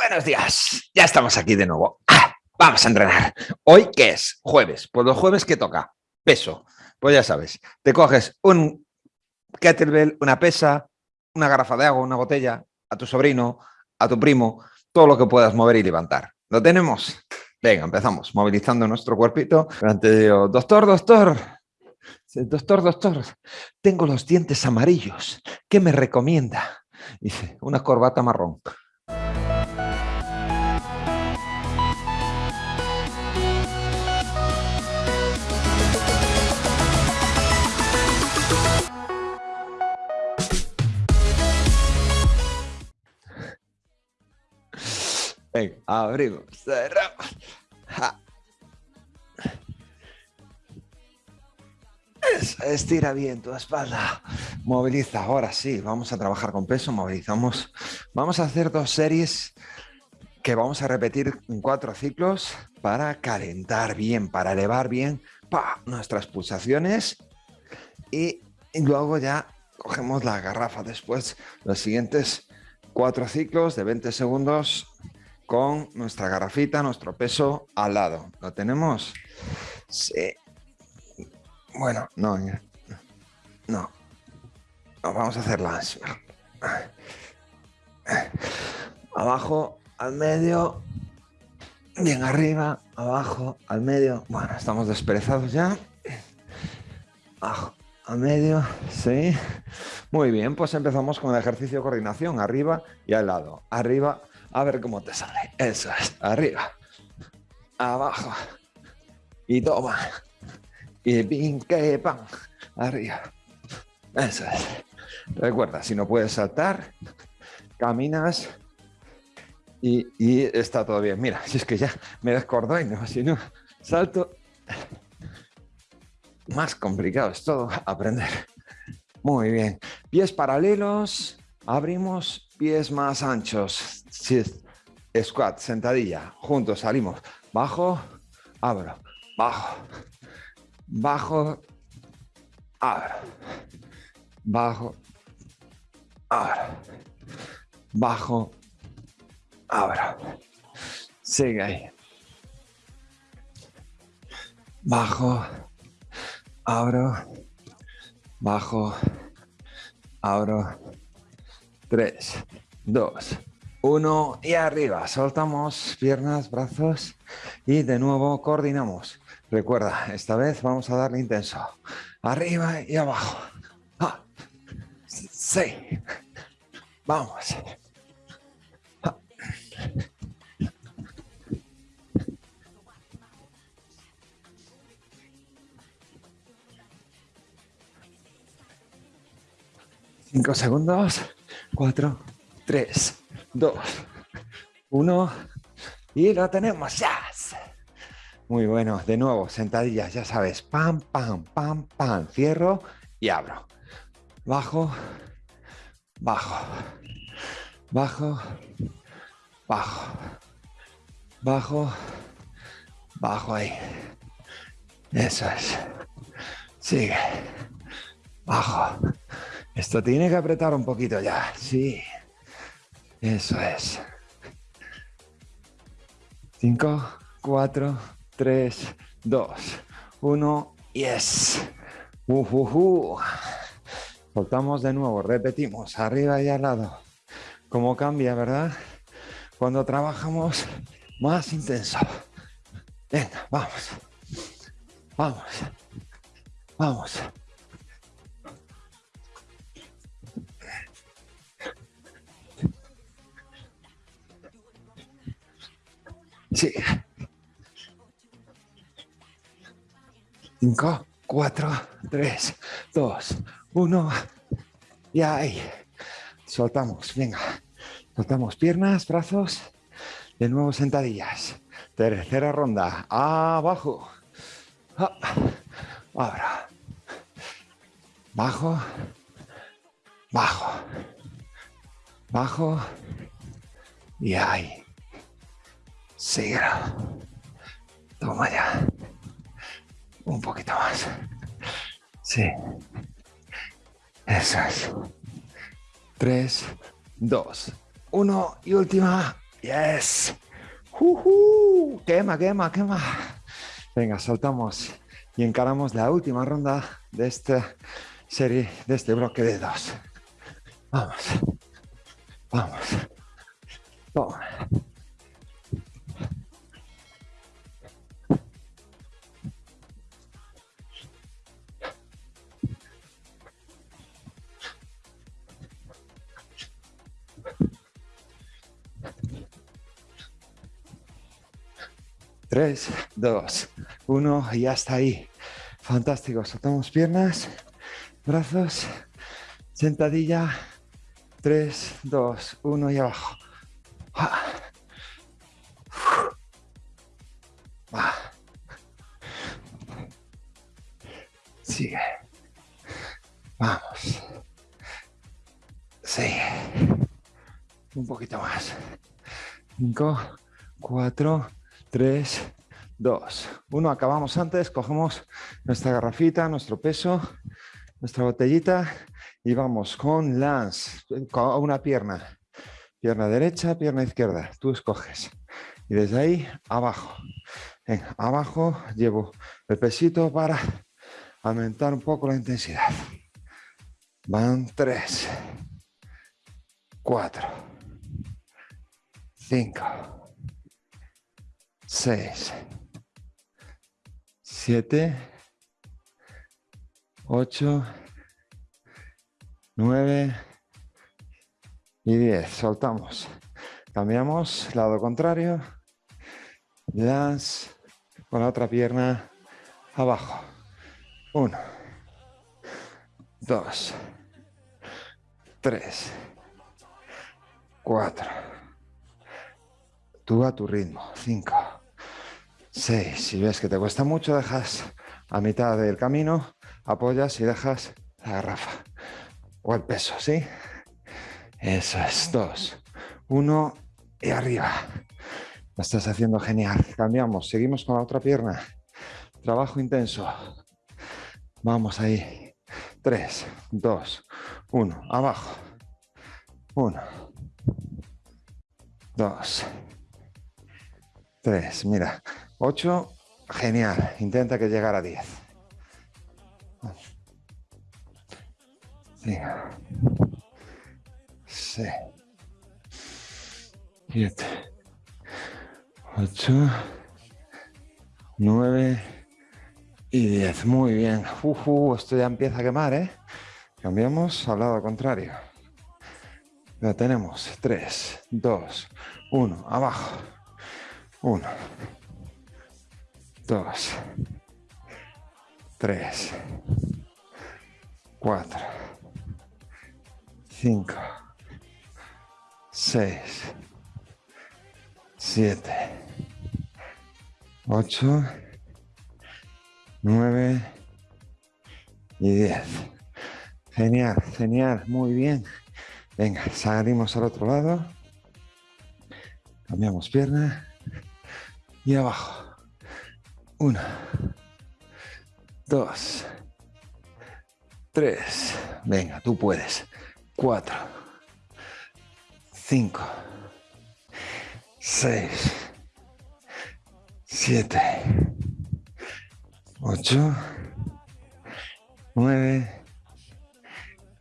Buenos días, ya estamos aquí de nuevo. ¡Ah! Vamos a entrenar. ¿Hoy qué es? Jueves. Pues los jueves, ¿qué toca? Peso. Pues ya sabes, te coges un kettlebell, una pesa, una garrafa de agua, una botella, a tu sobrino, a tu primo, todo lo que puedas mover y levantar. ¿Lo tenemos? Venga, empezamos, movilizando nuestro cuerpito. Delante de doctor, doctor, doctor, doctor, tengo los dientes amarillos. ¿Qué me recomienda? Dice, una corbata marrón. Venga, abrimos, cerramos. estira bien tu espalda. Moviliza. Ahora sí, vamos a trabajar con peso. Movilizamos. Vamos a hacer dos series que vamos a repetir en cuatro ciclos para calentar bien, para elevar bien nuestras pulsaciones. Y, luego ya cogemos la garrafa después. Los siguientes cuatro ciclos de 20 segundos con nuestra garrafita, nuestro peso al lado. ¿Lo tenemos? Sí. Bueno, no, no. vamos a hacerla Abajo, al medio, bien arriba, abajo, al medio. Bueno, estamos desperezados ya. Abajo, al medio, sí. Muy bien, pues empezamos con el ejercicio de coordinación, arriba y al lado. Arriba, a ver cómo te sale. Eso es. Arriba. Abajo. Y toma. Y pin, que pan. Arriba. Eso es. Recuerda, si no puedes saltar, caminas y, está todo bien. Mira, si es que ya me descordó y no, si no, salto. Más complicado es todo aprender. Muy bien. Pies paralelos. Abrimos pies más anchos. Squat, sentadilla. Juntos salimos. Bajo, abro. Bajo. Bajo. Abro. Bajo. Abro. Bajo. Abro. Sigue ahí. Bajo. Abro. Bajo. Abro 3, 2, 1 y arriba. Soltamos piernas, brazos y de nuevo coordinamos. Recuerda, esta vez vamos a darle intenso. Arriba y abajo. Ah, sí. Vamos. Ah. Cinco segundos. 4, 3, 2, 1 y lo tenemos. ya. Muy bueno, de nuevo, sentadillas, ya sabes, pam, pam, pam, pam, cierro y abro. Bajo, bajo, bajo, bajo, bajo, bajo ahí. Eso es. Sigue. Bajo. Esto tiene que apretar un poquito ya, sí. Eso es. 5, 4, 3, 2, 1, yes. Uh, uh, uh. Soltamos de nuevo, repetimos, arriba y al lado. Cómo cambia, ¿verdad? Cuando trabajamos más intenso. Venga, vamos. Vamos. Vamos. Sí. Cinco, cuatro, tres, dos, uno. Y ahí. Soltamos, venga. Soltamos piernas, brazos. De nuevo sentadillas. Tercera ronda. Abajo. Ah. Ahora. Bajo. Bajo. Bajo. Y ahí ceguera. Toma ya. Un poquito más. Sí. Eso es. Tres, dos, uno y última. Yes. Uh -huh. Quema, quema, quema. Venga, saltamos y encaramos la última ronda de esta serie, de este bloque de dos. Vamos. Vamos. Toma. 3, 2, 1 y hasta ahí. Fantástico, soltamos piernas, brazos, sentadilla, 3, 2, 1 y abajo. Ah. Ah. Sigue. Vamos. Sigue. Un poquito más. 5, 4, 3, 2, 1. Acabamos antes, cogemos nuestra garrafita, nuestro peso, nuestra botellita y vamos con lance, con una pierna. Pierna derecha, pierna izquierda, tú escoges. Y desde ahí, abajo. abajo llevo el pesito para aumentar un poco la intensidad. Van 3, 4, 5, 6, 7, 8, 9 y 10. Soltamos. Cambiamos, lado contrario. Las con la otra pierna abajo. 1, 2, 3, 4. Tú a tu ritmo. 5. 6. Si ves que te cuesta mucho, dejas a mitad del camino, apoyas y dejas la garrafa o el peso, ¿sí? Eso es. 2. 1 y arriba. Lo estás haciendo genial. Cambiamos. Seguimos con la otra pierna. Trabajo intenso. Vamos ahí. 3, 2, 1. Abajo. 1, 2, 3. Mira, 8, genial. Intenta que llegara a 10. 5, 6, 7, 8, 9 y 10. Muy bien. Uh, esto ya empieza a quemar, ¿eh? Cambiamos al lado contrario. Ya tenemos 3, 2, 1. Abajo. 1, 2, 3, 4, 5, 6, 7, 8, 9 y 10. Genial, genial, muy bien. Venga, salimos al otro lado. Cambiamos pierna y abajo. Uno, dos, tres. Venga, tú puedes. Cuatro, cinco, seis, siete, ocho, nueve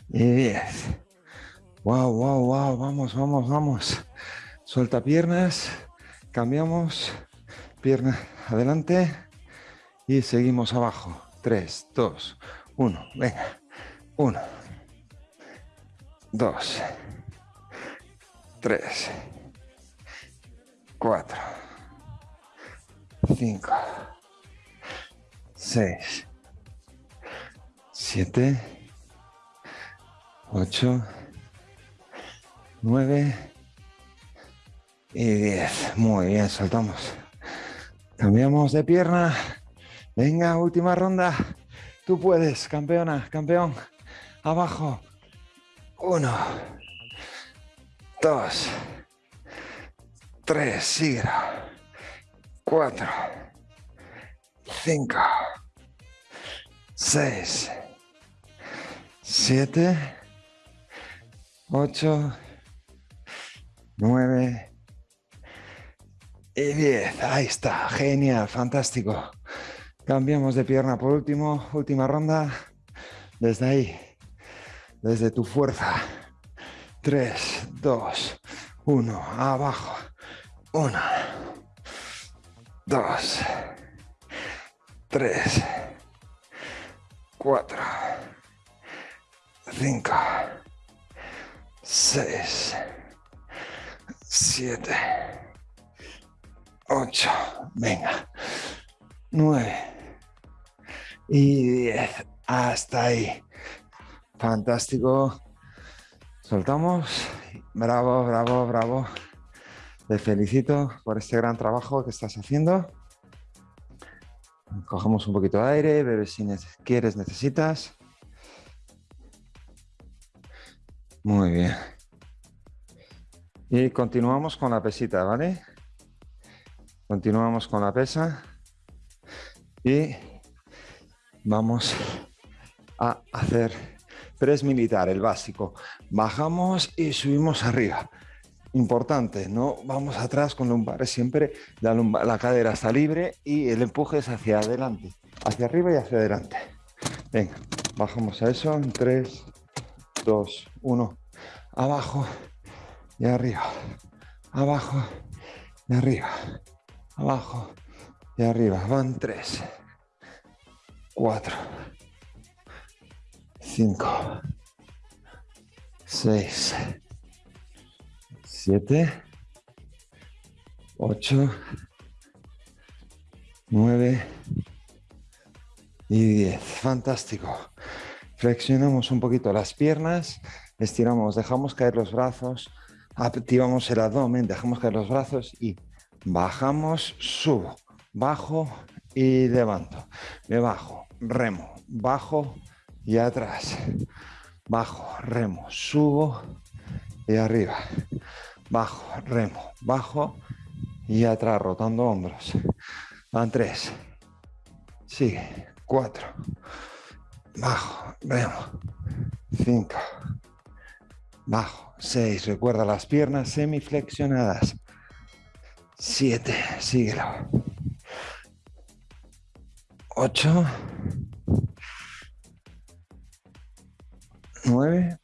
y diez. Wow, wow, wow. Vamos, vamos, vamos. Suelta piernas. Cambiamos. Pierna adelante y seguimos abajo. 3, 2, 1. Venga. 1, 2, 3, 4, 5, 6, 7, 8, 9 y 10. Muy bien, soltamos. Cambiamos de pierna. Venga, última ronda. Tú puedes, campeona, campeón. Abajo. Uno. Dos. Tres, sigue. Cuatro. Cinco. Seis. Siete. Ocho. Nueve. Y 10. Ahí está. Genial. Fantástico. Cambiamos de pierna por último. Última ronda. Desde ahí. Desde tu fuerza. 3, 2, 1. Abajo. 1. 2. 3. 4. 5. 6. 7, 8, venga, 9 y 10, hasta ahí. Fantástico. Soltamos. Bravo, bravo, bravo. Te felicito por este gran trabajo que estás haciendo. Cogemos un poquito de aire, bebes si quieres, necesitas. Muy bien. Y continuamos con la pesita, ¿vale? Continuamos con la pesa. Y vamos a hacer press militar, el básico. Bajamos y subimos arriba. Importante, no vamos atrás con lumbares, siempre la, la cadera está libre y el empuje es hacia adelante, hacia arriba y hacia adelante. Venga, bajamos a eso en 3, 2, 1, abajo, y arriba, abajo y arriba, abajo y arriba. Van tres, cuatro, cinco, seis, siete, ocho, nueve y diez. Fantástico. Flexionamos un poquito las piernas, estiramos, dejamos caer los brazos, activamos el abdomen, dejamos caer los brazos y bajamos, subo, bajo y levanto. Me bajo, remo, bajo y atrás. Bajo, remo, subo y arriba. Bajo, remo, bajo y atrás, rotando hombros. Van tres. Sigue. Cuatro. Bajo, remo. Cinco. Bajo 6, recuerda las piernas semiflexionadas. 7, síguelo. 8, 9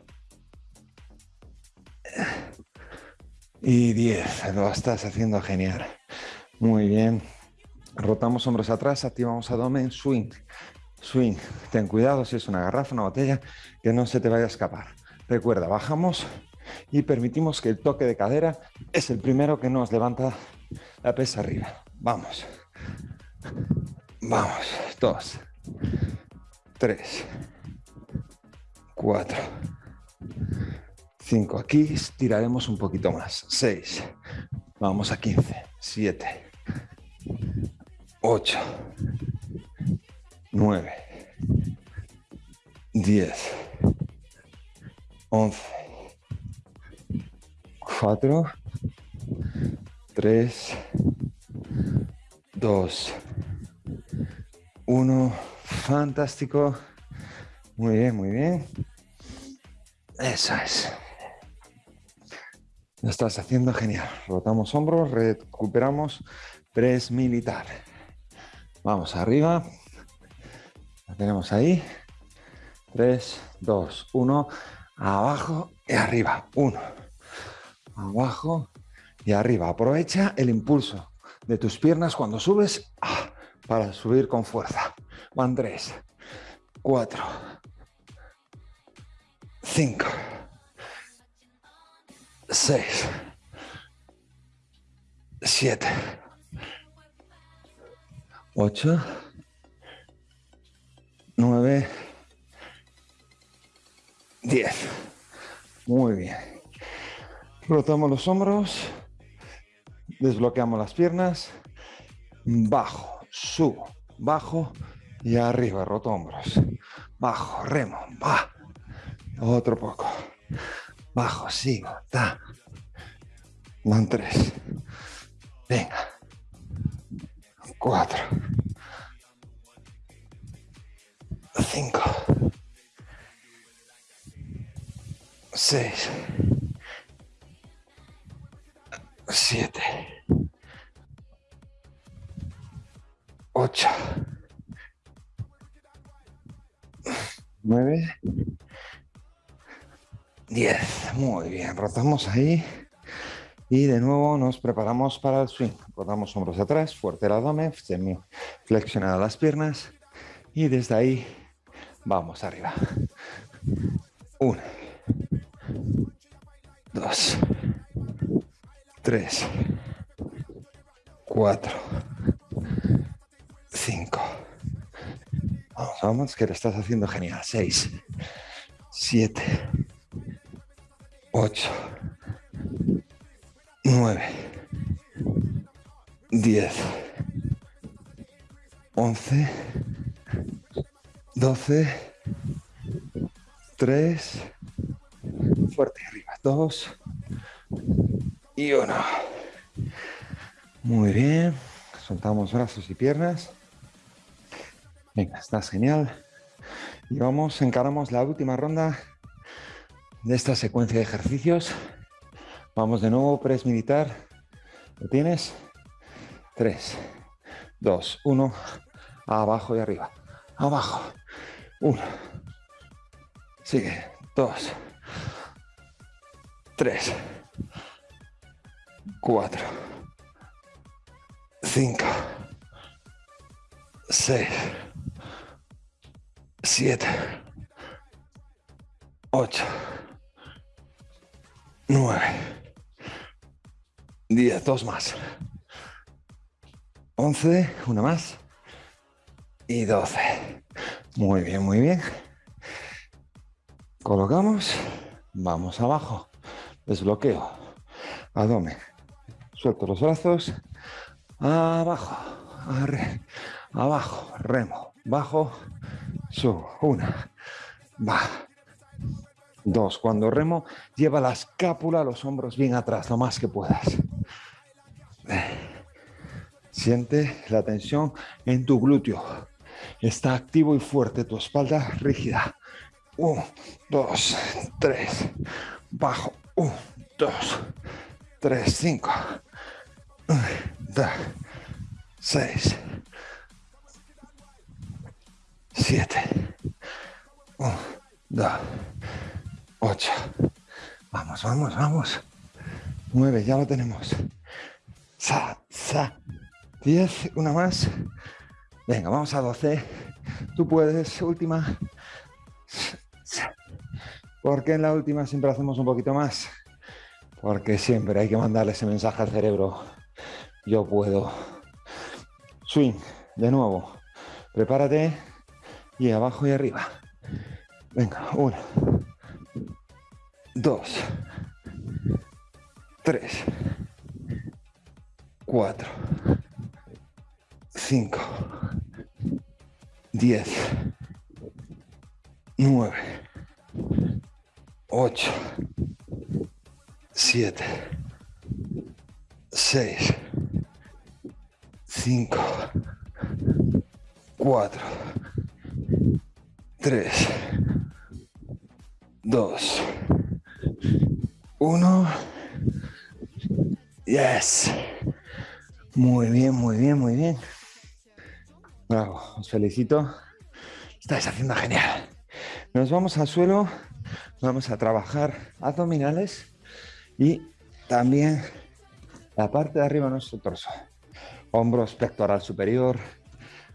y 10. Lo estás haciendo genial. Muy bien. Rotamos hombros atrás, activamos abdomen, swing. Swing. Ten cuidado si es una garrafa, una botella, que no se te vaya a escapar. Recuerda, bajamos y permitimos que el toque de cadera es el primero que nos levanta la pesa arriba. Vamos. Vamos. Dos. Tres. Cuatro. Cinco. Aquí estiraremos un poquito más. Seis. Vamos a quince. Siete. Ocho. Nueve. Diez. Once. 4, 3, 2, 1. Fantástico. Muy bien, muy bien. Eso es. Lo estás haciendo genial. Rotamos hombros, recuperamos press militar. Vamos arriba. La tenemos ahí. 3, 2, 1. Abajo y arriba. 1 abajo y arriba. Aprovecha el impulso de tus piernas cuando subes ah, para subir con fuerza. Van tres, cuatro, cinco, seis, siete, ocho, nueve, diez. Muy bien. Rotamos los hombros, desbloqueamos las piernas, bajo, subo, bajo y arriba, roto hombros. Bajo, remo, va. Otro poco. Bajo, sigo, ta. Van tres. Venga. Cuatro. Cinco. Seis. 7, 8, 9, 10. Muy bien, rotamos ahí. Y de nuevo nos preparamos para el swing. Rotamos hombros atrás, fuerte el abdomen, flexionada las piernas. Y desde ahí vamos arriba. 1, 2, 3, 4, Vamos, vamos, que lo estás haciendo genial. 6, 7, 8, 9, 10, 11, 12, 3, fuerte arriba, 2 y 1. Muy bien, soltamos brazos y piernas. Venga, estás genial. Y vamos, encaramos la última ronda de esta secuencia de ejercicios. Vamos de nuevo, press militar. ¿Lo tienes? 3, 2, 1. Abajo y arriba. Abajo. 1. Sigue. 2. 3. 4. 5. 6. 7, 8, 9, 10, dos más, 11, una más. Y 12. Muy bien, muy bien. Colocamos, vamos abajo, desbloqueo, abdomen, suelto los brazos, abajo, abajo, remo, bajo, Subo. Una. Va. Dos. Cuando remo, lleva la escápula, los hombros bien atrás, lo más que puedas. Siente la tensión en tu glúteo. Está activo y fuerte, tu espalda rígida. Uno, dos, tres. Bajo. Uno, dos, tres, cinco. Dos, seis. 7, 1, 2, 8. Vamos, vamos, vamos. 9, ya lo tenemos. Sa, sa. 10, una más. Venga, vamos a 12. Tú puedes, última. Porque en la última siempre hacemos un poquito más? Porque siempre hay que mandarle ese mensaje al cerebro. Yo puedo. Swing, de nuevo. Prepárate y abajo y arriba. Venga, uno, dos, tres, cuatro, cinco, diez, nueve, ocho, siete, seis, cinco, cuatro, 3, 2, 1. Yes. Muy bien, muy bien, muy bien. Bravo, os felicito. Estáis haciendo genial. Nos vamos al suelo, vamos a trabajar abdominales y también la parte de arriba de nuestro torso. Hombros, pectoral superior,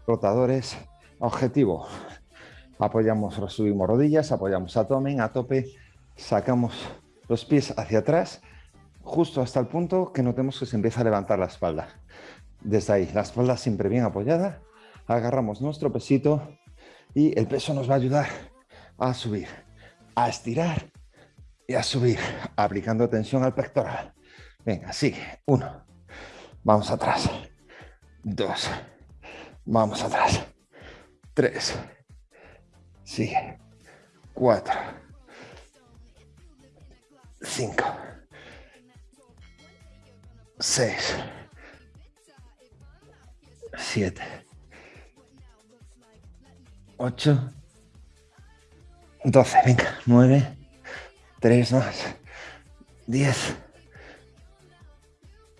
rotadores. Objetivo, apoyamos, subimos rodillas, apoyamos abdomen, a tope, sacamos los pies hacia atrás, justo hasta el punto que notemos que se empieza a levantar la espalda. Desde ahí, la espalda siempre bien apoyada, agarramos nuestro pesito y el peso nos va a ayudar a subir, a estirar y a subir, aplicando tensión al pectoral. Venga, sigue. Uno. Vamos atrás. Dos. Vamos atrás. Tres. Sigue. Cuatro. Cinco. Seis. Siete. Ocho. Doce. Venga. Nueve. Tres más. Diez.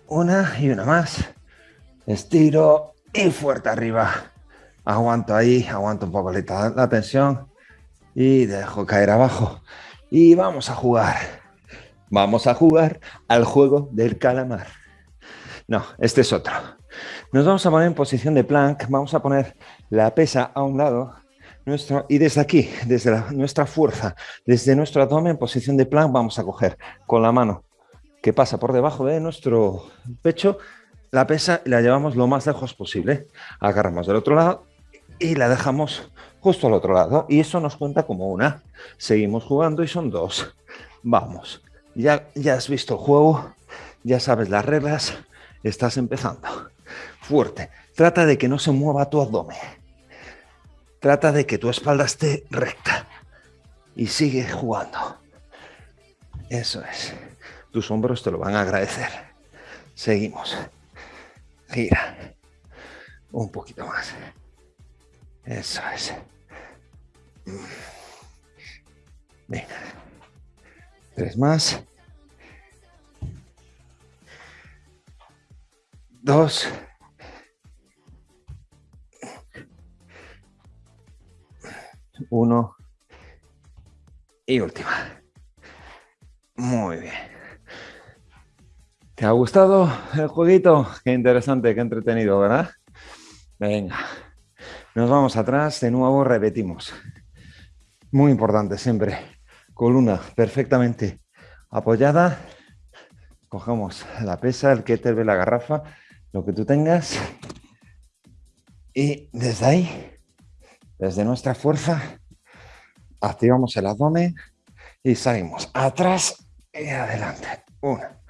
Una y una más. Estiro y fuerte arriba. Aguanto ahí, aguanto un poco la, tensión y dejo caer abajo. Y vamos a jugar. Vamos a jugar al juego del calamar. No, este es otro. Nos vamos a poner en posición de plank, vamos a poner la pesa a un lado nuestro, y desde aquí, desde nuestra fuerza, desde nuestro abdomen en posición de plank, vamos a coger con la mano que pasa por debajo de nuestro pecho la pesa y la llevamos lo más lejos posible. Agarramos del otro lado y la dejamos justo al otro lado. Y eso nos cuenta como una. Seguimos jugando y son dos. Vamos. Ya, ya has visto el juego, ya sabes las reglas, estás empezando. Fuerte. Trata de que no se mueva tu abdomen. Trata de que tu espalda esté recta. Y sigue jugando. Eso es. Tus hombros te lo van a agradecer. Seguimos. Gira. Un poquito más. Eso es. Venga. Tres más. Dos. Uno. Y última. Muy bien. ¿Te ha gustado el jueguito? Qué interesante, qué entretenido, ¿verdad? Venga, nos vamos atrás, de nuevo repetimos. Muy importante siempre, columna perfectamente apoyada. Cogemos la pesa, el kettlebell, la garrafa, lo que tú tengas. Y desde ahí, desde nuestra fuerza, activamos el abdomen y salimos atrás y adelante. Una,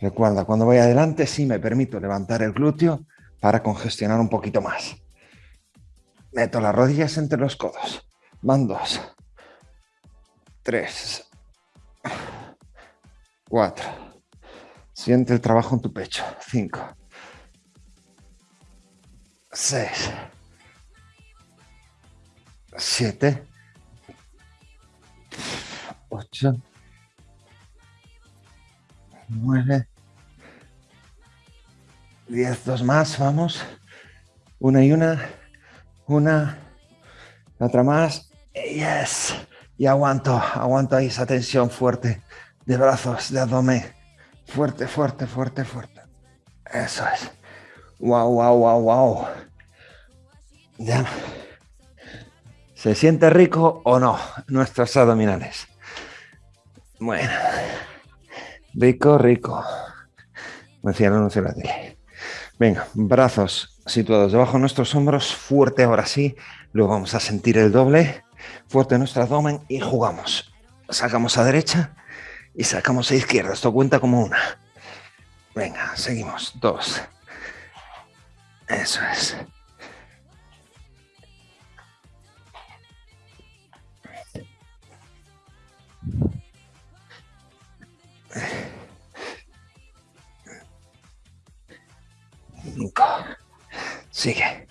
Recuerda, cuando voy adelante sí me permito levantar el glúteo para congestionar un poquito más. Meto las rodillas entre los codos. Van dos. Tres. Cuatro. Siente el trabajo en tu pecho. Cinco. Seis. Siete. Ocho. Nueve. 10, dos más, vamos. Una y una, una, otra más. Yes. Y aguanto, aguanto ahí esa tensión fuerte de brazos, de abdomen. Fuerte, fuerte, fuerte, fuerte. Eso es. Wow, wow, wow, wow. Ya. ¿Se siente rico o no nuestros abdominales? Bueno. Rico, rico. Me decía no, no se la Venga, brazos situados debajo de nuestros hombros, fuerte ahora sí. Luego vamos a sentir el doble, fuerte nuestro abdomen y jugamos. Sacamos a derecha y sacamos a izquierda. Esto cuenta como una. Venga, seguimos. Dos. Eso es. Sigue.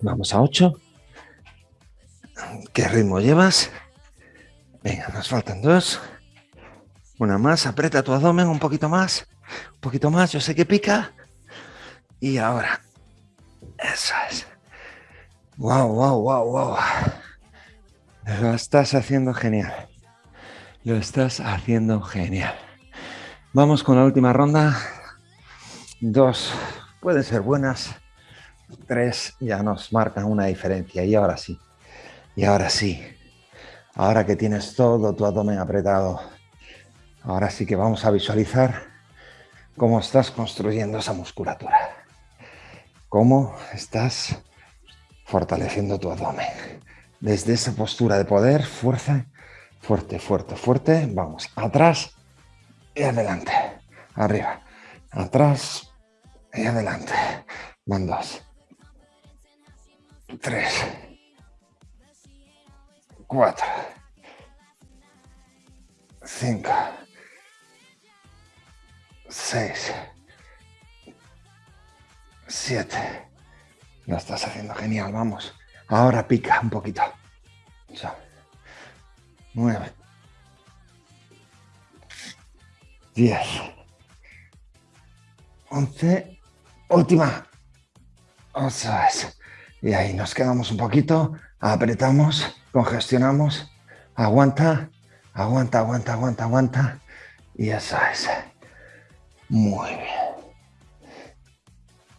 Vamos a 8. ¿Qué ritmo llevas? Venga, nos faltan dos. Una más, aprieta tu abdomen un poquito más. Un poquito más, yo sé que pica. Y ahora. Eso es. Wow, wow, wow, wow. Lo estás haciendo genial. Lo estás haciendo genial. Vamos con la última ronda. Dos pueden ser buenas. Tres ya nos marcan una diferencia. Y ahora sí. Y ahora sí. Ahora que tienes todo tu abdomen apretado. Ahora sí que vamos a visualizar cómo estás construyendo esa musculatura. Cómo estás fortaleciendo tu abdomen desde esa postura de poder, fuerza, fuerte, fuerte, fuerte. Vamos, atrás y adelante. Arriba, atrás y adelante. Van tres, cuatro, cinco, seis, siete. Lo estás haciendo genial, vamos. Ahora pica un poquito. Nueve. 10, 11, última. Eso es. Y ahí nos quedamos un poquito, apretamos, congestionamos, aguanta, aguanta, aguanta, aguanta, aguanta. Y eso es. Muy bien.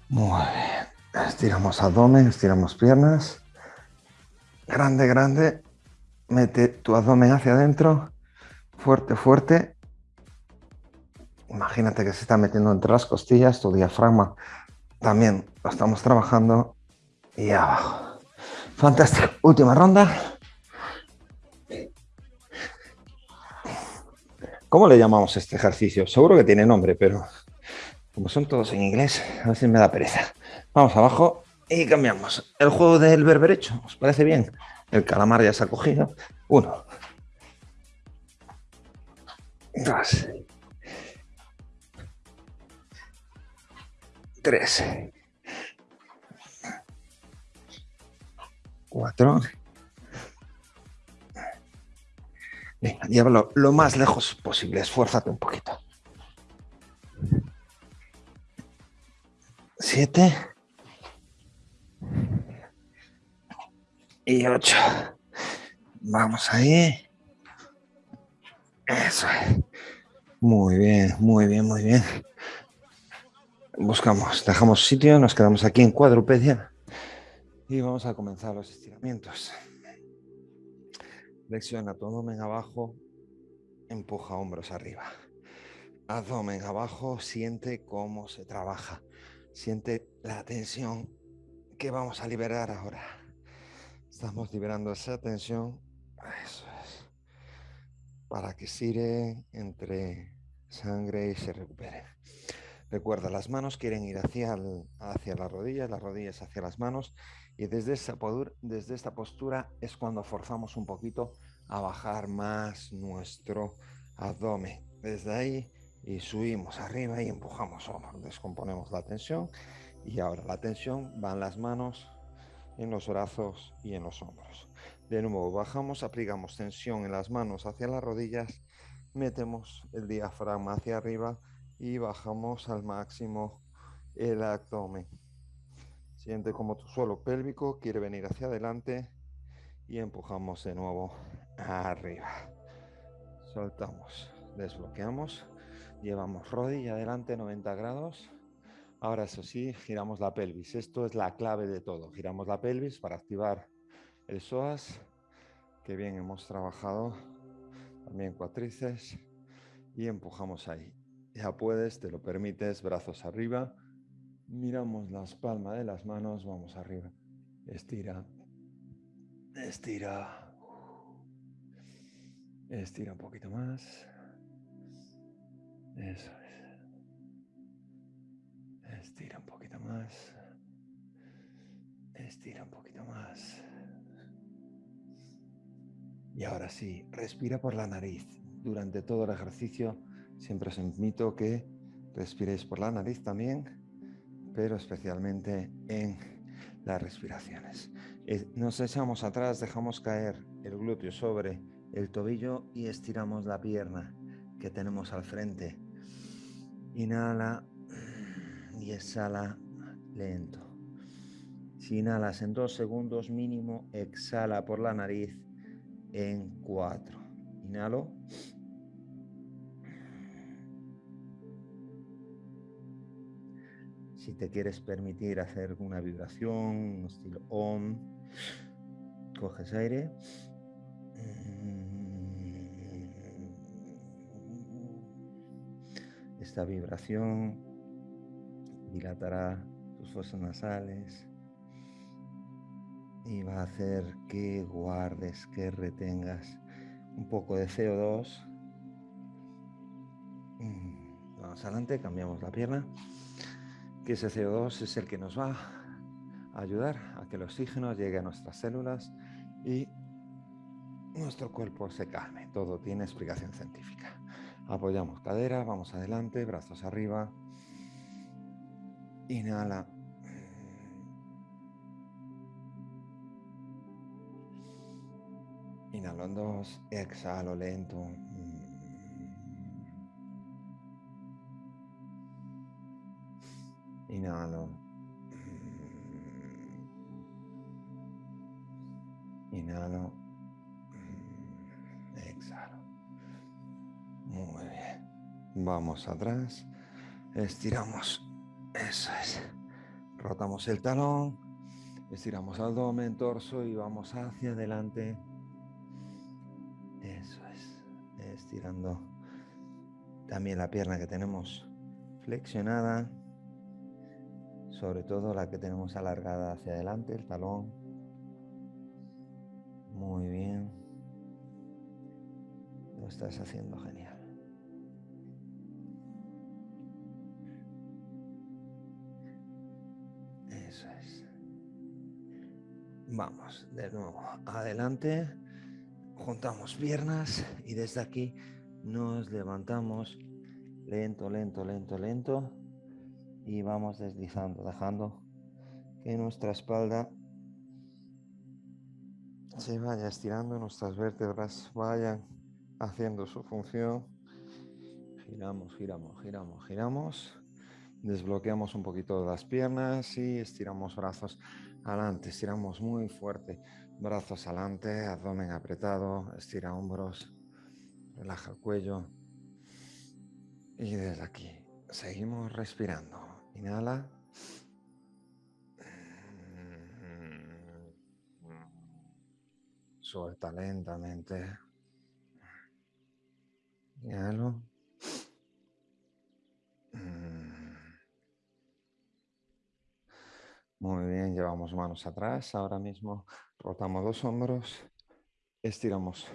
Muy bien. Estiramos abdomen, estiramos piernas. Grande, grande. Mete tu abdomen hacia adentro. Fuerte, fuerte. Imagínate que se está metiendo entre las costillas, tu diafragma también lo estamos trabajando. Y abajo. Fantástico. Última ronda. ¿Cómo le llamamos este ejercicio? Seguro que tiene nombre, pero como son todos en inglés, a veces me da pereza. Vamos abajo y cambiamos. El juego del berberecho, ¿os parece bien? El calamar ya se ha cogido. Uno. Dos. Tres. Cuatro. Venga, llévalo lo más lejos posible, esfuérzate un poquito. Siete. Y ocho. Vamos ahí. Eso es. Muy bien, muy bien, muy bien. Buscamos, dejamos sitio, nos quedamos aquí en cuadrupedia y vamos a comenzar los estiramientos. Flexiona abdomen abajo, empuja hombros arriba. Abdomen abajo, siente cómo se trabaja. Siente la tensión que vamos a liberar ahora. Estamos liberando esa tensión. Eso es. Para que sire entre sangre y se recupere. Recuerda, las manos quieren ir hacia, hacia las rodillas, las rodillas hacia las manos y desde esta postura es cuando forzamos un poquito a bajar más nuestro abdomen. Desde ahí y subimos arriba y empujamos hombros, descomponemos la tensión y ahora la tensión va en las manos, en los brazos y en los hombros. De nuevo bajamos, aplicamos tensión en las manos hacia las rodillas, metemos el diafragma hacia arriba y bajamos al máximo el abdomen. Siente como tu suelo pélvico quiere venir hacia adelante y empujamos de nuevo arriba. Soltamos, desbloqueamos, llevamos rodilla adelante 90 grados. Ahora eso sí, giramos la pelvis. Esto es la clave de todo. Giramos la pelvis para activar el psoas, que bien hemos trabajado. También cuatrices y empujamos ahí. Ya puedes, te lo permites, brazos arriba. Miramos las palmas de las manos, vamos arriba. Estira. Estira. Estira un poquito más. Eso es. Estira un poquito más. Estira un poquito más. Y ahora sí, respira por la nariz. Durante todo el ejercicio Siempre os invito que respiréis por la nariz también, pero especialmente en las respiraciones. Eh, nos echamos atrás, dejamos caer el glúteo sobre el tobillo y estiramos la pierna que tenemos al frente. Inhala y exhala lento. Si inhalas en dos segundos mínimo, exhala por la nariz en cuatro. Inhalo. Si te quieres permitir hacer una vibración, un estilo OM, coges aire. Esta vibración dilatará tus fosas nasales y va a hacer que guardes, que retengas un poco de CO2. Vamos adelante, cambiamos la pierna que ese CO2 es el que nos va a ayudar a que el oxígeno llegue a nuestras células y nuestro cuerpo se calme. Todo tiene explicación científica. Apoyamos cadera, vamos adelante, brazos arriba. Inhala. Inhalo en dos, exhalo lento. Inhalo. Inhalo. Exhalo. Muy bien. Vamos atrás. Estiramos eso es. Rotamos el talón. Estiramos abdomen, torso y vamos hacia adelante. Eso es. Estirando también la pierna que tenemos flexionada. Sobre todo la que tenemos alargada hacia adelante, el talón. Muy bien. Lo estás haciendo genial. Vamos, de nuevo, adelante. Juntamos piernas y desde aquí nos levantamos lento, lento, lento, lento y vamos deslizando, dejando que nuestra espalda se vaya estirando, nuestras vértebras vayan haciendo su función. Giramos, giramos, giramos, giramos. Desbloqueamos un poquito las piernas y estiramos brazos adelante. Estiramos muy fuerte. Brazos adelante, abdomen apretado, estira hombros, relaja el cuello. Y desde aquí seguimos respirando. Inhala. Suelta lentamente. Inhalo. Muy bien, llevamos manos atrás. Ahora mismo rotamos los hombros, estiramos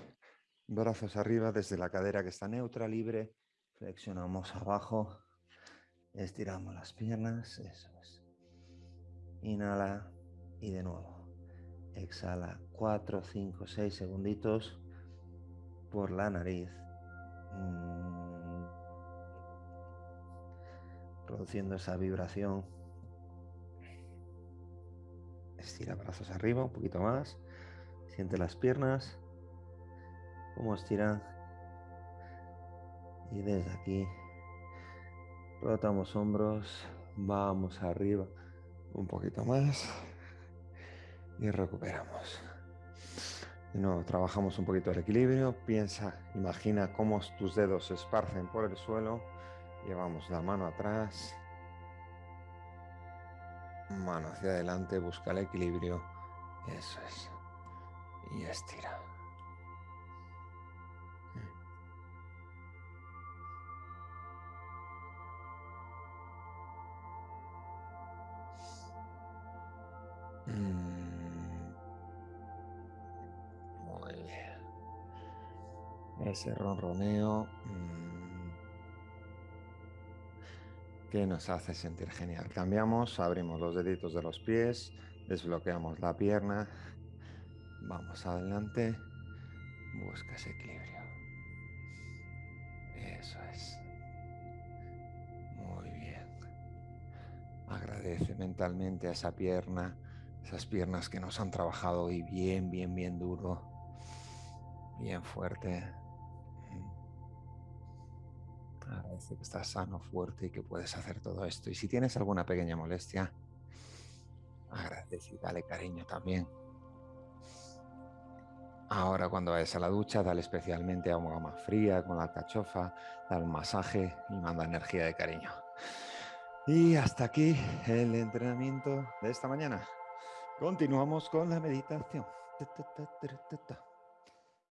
brazos arriba desde la cadera que está neutra, libre. Flexionamos abajo, estiramos las piernas, eso es. Inhala y de nuevo. Exhala 4, 5, 6 segunditos por la nariz. Mm. Produciendo esa vibración Estira brazos arriba, un poquito más. Siente las piernas. Cómo estiran. Y desde aquí rotamos hombros. Vamos arriba un poquito más. Y recuperamos. De nuevo, trabajamos un poquito el equilibrio. Piensa, imagina cómo tus dedos se esparcen por el suelo. Llevamos la mano atrás Mano hacia adelante, busca el equilibrio. Eso es. Y estira. Mm. Muy bien. Ese ronroneo. Que nos hace sentir genial. Cambiamos, abrimos los deditos de los pies, desbloqueamos la pierna, vamos adelante, busca ese equilibrio. Eso es. Muy bien. Agradece mentalmente a esa pierna, esas piernas que nos han trabajado hoy bien, bien, bien duro, bien fuerte. Que estás sano, fuerte y que puedes hacer todo esto. Y si tienes alguna pequeña molestia, agradece y dale cariño también. Ahora cuando vayas a la ducha, dale especialmente agua más fría con la alcachofa, dale un masaje y manda energía de cariño. Y hasta aquí el entrenamiento de esta mañana. Continuamos con la meditación.